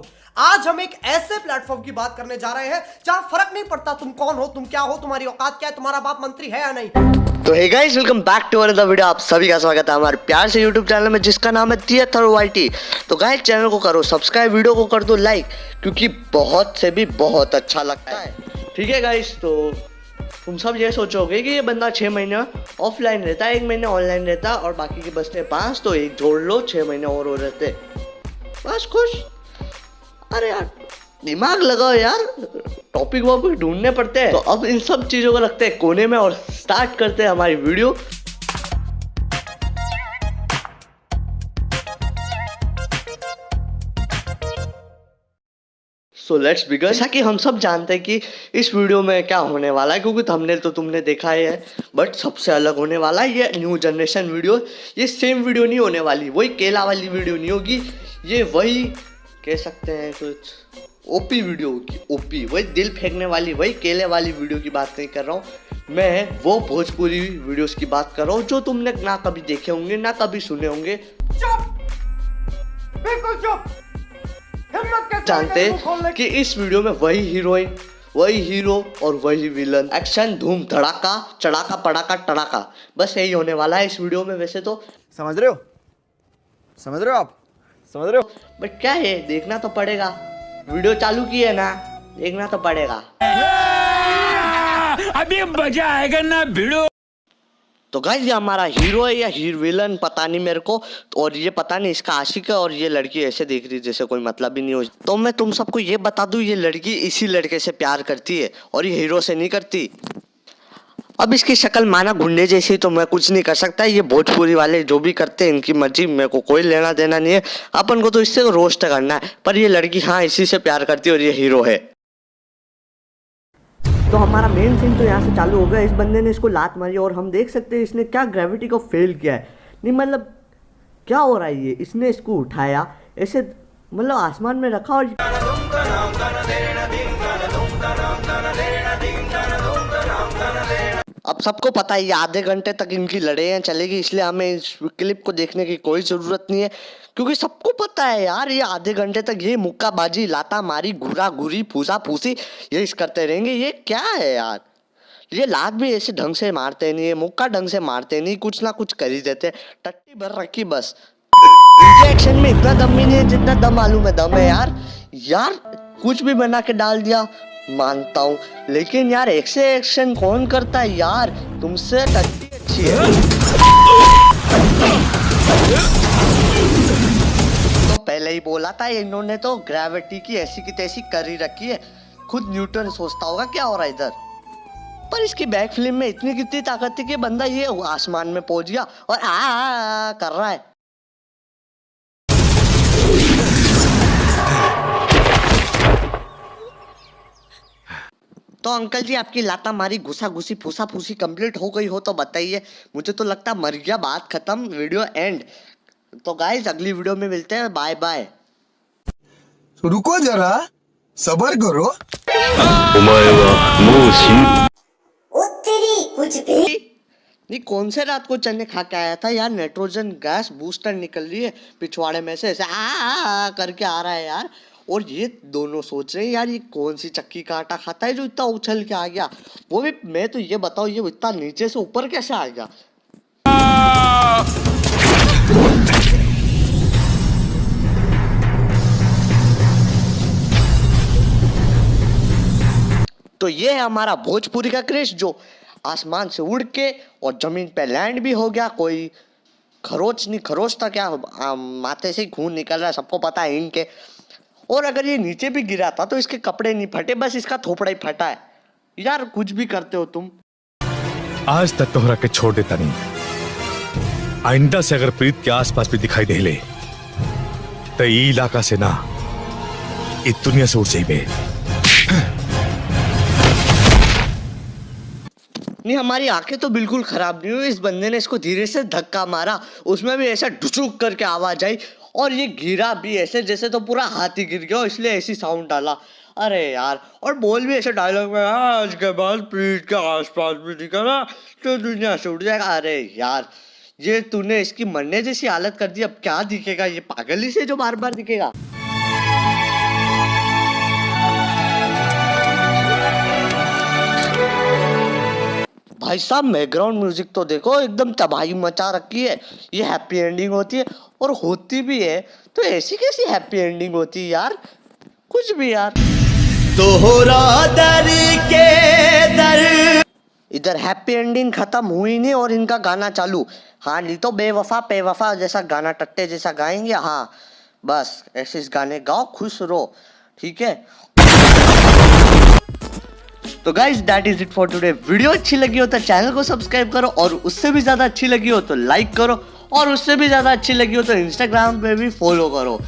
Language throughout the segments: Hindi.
को आज हम एक ऐसे प्लेटफॉर्म की बात करने जा रहे हैं जहाँ फ़र्क नहीं पड़ता तुम कौन हो तुम क्या हो तुम्हारी औकात क्या है तुम्हारा बाप मंत्री है या नहीं। तो hey guys welcome back to another video आप सभी का स्वागत है हमारे प्यार से यूट्यूब चैनल में जिसका नाम है थिएटर वाईटी तो गाइस चैनल को करो सब्सक्राइब वीडियो को कर दो लाइक क्योंकि बहुत से भी बहुत अच्छा लगता है। ठीक है गाइस तो तुम सब ये सोचोगे कि ये बंदा छः महीने ऑफलाइन रहता है एक महीने ऑनलाइन रहता है और बाकी के बचते पाँच तो एक जोड़ लो छः महीने और हो रहते। बस खुश। अरे यार दिमाग लगाओ यार। टॉपिक वॉपिक ढूँढने पड़ते हैं। तो अब इन सब चीज़ों को रखते हैं कोने में और स्टार्ट करते हैं हमारी वीडियो सो लेट्स बिगन जैसा कि हम सब जानते हैं कि इस वीडियो में क्या होने वाला है क्योंकि थंबनेल तो तुमने देखा ही है। बट सबसे अलग होने वाला है ये न्यू जनरेशन वीडियो ये सेम वीडियो नहीं होने वाली वही केला वाली वीडियो नहीं होगी। ये वही कह सकते हैं कुछ। ओपी वीडियो होगी ओपी वही दिल फेंकने वाली वही केले वाली वीडियो की बात नहीं कर रहा हूँ। मैं वो भोजपुरी वीडियोस की बात कर रहा हूँ जो तुमने ना कभी देखे होंगे ना कभी सुने होंगे। चुप! बिल्कुल चुप! हिम्मत जानते कि इस वीडियो में वही हीरोइन वही हीरो और वही विलन। एक्शन धूम धड़ाका चढ़ाका पड़ाका टड़ाका। बस यही होने वाला है इस वीडियो में वैसे तो। समझ रहे हो? समझ रहे हो आप? समझ रहे हो? बट क्या है देखना तो पड़ेगा। वीडियो चालू की है ना देखना तो पड़ेगा। अभी मज़ा आएगा ना भिड़ो तो गाइज़ ये हमारा हीरो है या हीर विलन पता नहीं मेरे को। और ये पता नहीं इसका आशिक है और ये लड़की ऐसे देख रही है जैसे कोई मतलब ही नहीं हो। तो मैं तुम सबको ये बता दूँ ये लड़की इसी लड़के से प्यार करती है और ये हीरो से नहीं करती। अब इसकी शक्ल माना गुंडे जैसी तो मैं कुछ नहीं कर सकता। ये भोजपुरी वाले जो भी करते हैं, इनकी मर्ज़ी, मेरे को कोई लेना देना नहीं है। अपन को तो इससे रोस्ट करना है। पर ये लड़की हाँ इसी से प्यार करती है और ये हीरो है। तो हमारा मेन सीन तो यहाँ से चालू हो गया। इस बंदे ने इसको लात मारी और हम देख सकते हैं इसने क्या ग्रेविटी को फेल किया है। नहीं मतलब क्या हो रहा है ये? इसने इसको उठाया, ऐसे मतलब आसमान में रखा और अब सबको पता है आधे घंटे तक इनकी लड़ाइयाँ चलेगी, इसलिए हमें इस क्लिप को देखने की कोई ज़रूरत नहीं है। क्योंकि सबको पता है यार, ये आधे घंटे तक ये मुक्काबाजी लाता मारी घुरा घुरी फूसा फूसी ये इस करते रहेंगे। ये क्या है यार? ये लात भी ऐसे ढंग से मारते नहीं है, मुक्का ढंग से मारते नहीं, कुछ ना कुछ कर ही देते टट्टी भर रखी बस। एक्शन में इतना दम भी नहीं है जितना दम मालूम है दम है यार। यार, कुछ भी बना के डाल दिया मानता हूँ। लेकिन यार एक से एक्शन कौन करता है यार? तुमसे अच्छी है। तो पहले ही बोला था इन्होंने तो ग्रेविटी की ऐसी की तैसी कर ही रखी है। खुद न्यूटन सोचता होगा क्या हो रहा है इधर? पर इसकी बैक फ़िल्म में इतनी कितनी ताकत थी कि बंदा ये आसमान में पहुँच गया और आ, आ, आ कर रहा है। तो अंकल जी आपकी लाता मारी घुसा घुसी फूसा फूसी कंप्लीट हो गई हो तो बताइए। मुझे तो लगता मर गया बात खत्म वीडियो एंड तो गाइज़ अगली वीडियो में मिलते हैं बाय बाय तो रुको जरा सबर करो। नहीं कौन से रात को चने खा के आया था यार? नाइट्रोजन गैस बूस्टर निकल रही है पिछवाड़े में से। ऐसे आ, आ, आ, आ करके आ रहा है यार। और ये दोनों सोच रहे हैं, यार, ये कौन सी चक्की का आटा खाता है जो इतना उछल के आ गया? वो भी, मैं तो ये बताओ ये इतना नीचे से ऊपर कैसे आ गया तो ये है हमारा भोजपुरी का क्रेश, जो आसमान से उड़ के और ज़मीन पे लैंड भी हो गया। कोई खरोच नहीं, खरोच था क्या? माथे से खून निकल रहा है, सबको पता है इनके। और अगर ये नीचे भी गिरा था तो इसके कपड़े नहीं फटे, बस इसका थोपड़ा ही फटा है। यार, कुछ भी करते हो तुम। आज तक तोहरा के छोड़ देता नहीं। आइंदा से अगर प्रीत के आसपास भी दिखाई दे ले तो इलाका से ना इतनी दुनिया से जाइबे। नहीं हमारी आँखें तो बिल्कुल खराब नहीं हुई। इस बंदे ने इसको धीरे से धक्का मारा उसमें भी ऐसा ढुचुक करके आवाज़ आई और ये गिरा भी ऐसे जैसे तो पूरा हाथ गिर गया इसलिए ऐसी साउंड डाला। अरे यार और बोल भी ऐसे डायलॉग में "हाँ, आज के बाद पीठ के आसपास भी दिखा ना तो दुनिया से उठ जाएगा। अरे यार ये तूने इसकी मरने जैसी हालत कर दी अब क्या दिखेगा? ये पागल ही से जो बार बार दिखेगा। भाई साहब बैकग्राउंड म्यूज़िक तो देखो एकदम तबाही मचा रखी है। ये हैप्पी एंडिंग होती है और होती भी है। तो ऐसी कैसी हैप्पी एंडिंग होती है यार? कुछ भी यार। इधर हैप्पी एंडिंग खत्म हुई नहीं और इनका गाना चालू। हाँ नहीं तो बेवफा बेवफा जैसा गाना टट्टे जैसा गाएँगे। हाँ बस ऐसे इस गाने गाओ खुश रहो। ठीक है? तो guys that is it for today video अच्छी लगी हो तो चैनल को सब्सक्राइब करो और उससे भी ज़्यादा अच्छी लगी हो तो लाइक करो और उससे भी ज़्यादा अच्छी लगी हो तो इंस्टाग्राम पे भी फॉलो करो।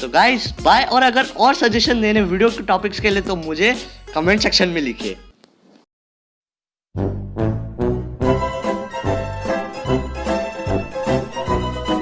तो गाइज़ बाय और अगर और सजेशन देने वीडियो के टॉपिक्स के लिए तो मुझे कमेंट सेक्शन में लिखिए।